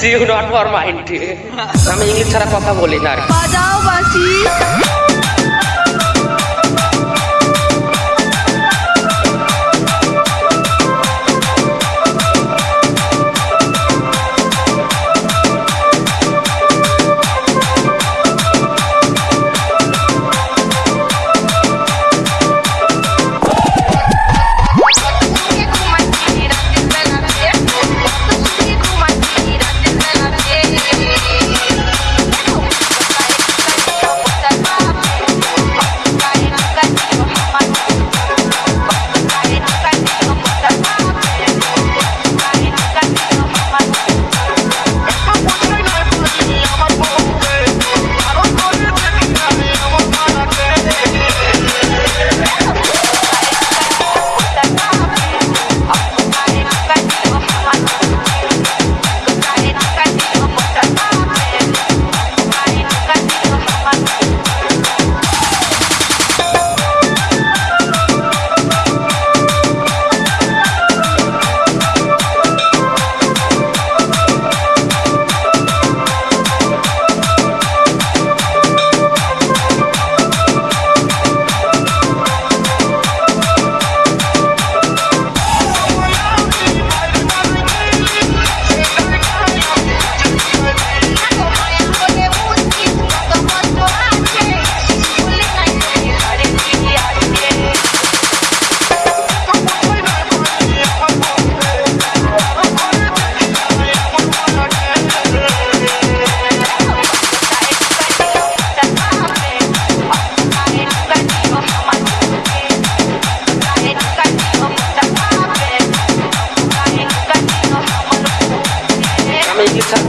See you not for mind আমি English ছাড়া কথা বলি না। বাজাও বাঁশি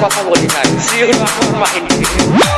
আমি ইংলিশ ছাড়া কথা বলি